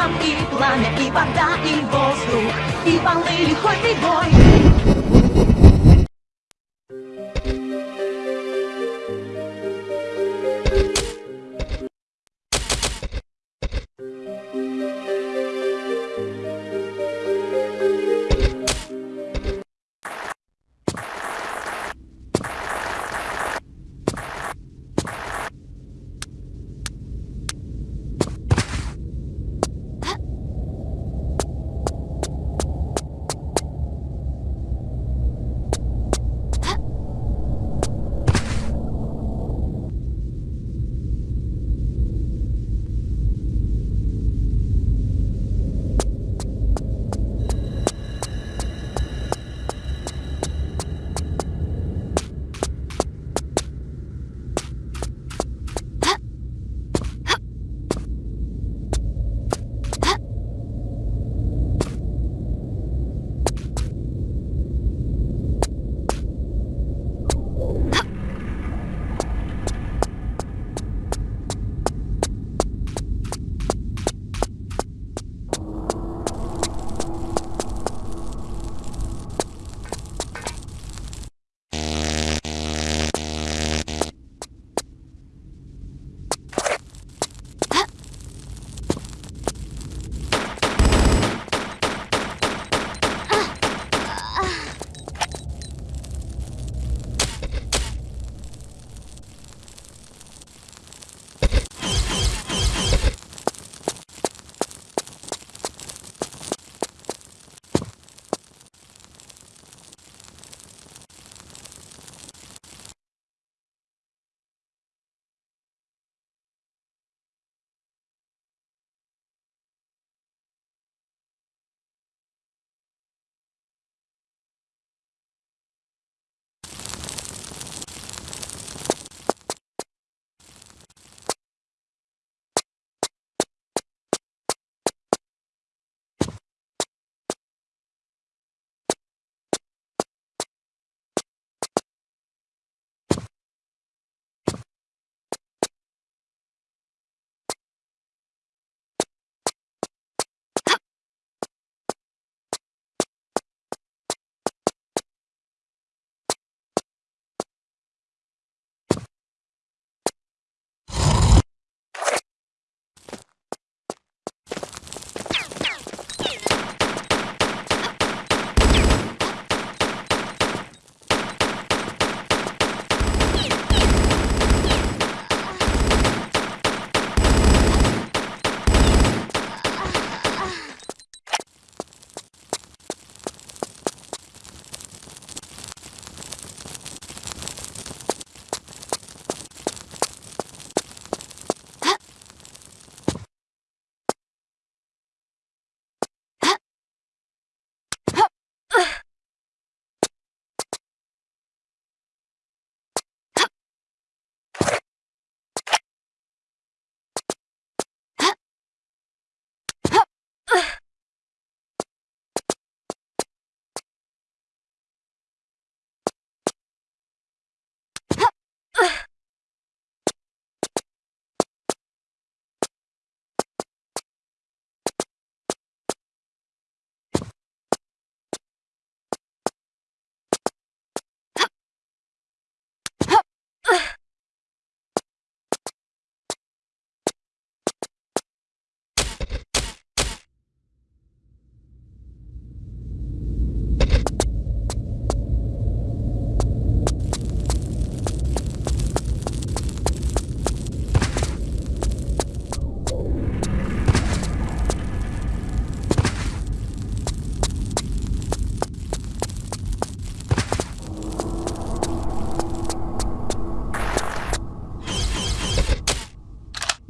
вулкан, и пламя, и вода, и воздух, и волны лихой прибой.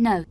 No.